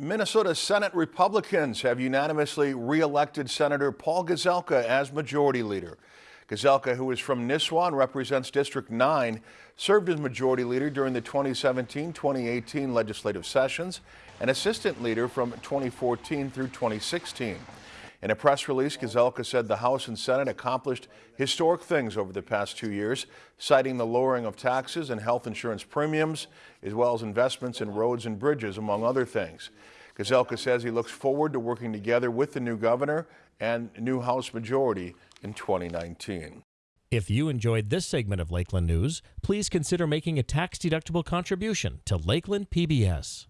Minnesota Senate Republicans have unanimously re-elected Senator Paul Gazelka as Majority Leader. Gazelka, who is from Nisswa and represents District 9, served as Majority Leader during the 2017-2018 legislative sessions and Assistant Leader from 2014 through 2016. In a press release, Gazelka said the House and Senate accomplished historic things over the past two years, citing the lowering of taxes and health insurance premiums, as well as investments in roads and bridges, among other things. Gazelka says he looks forward to working together with the new governor and new House majority in 2019. If you enjoyed this segment of Lakeland News, please consider making a tax-deductible contribution to Lakeland PBS.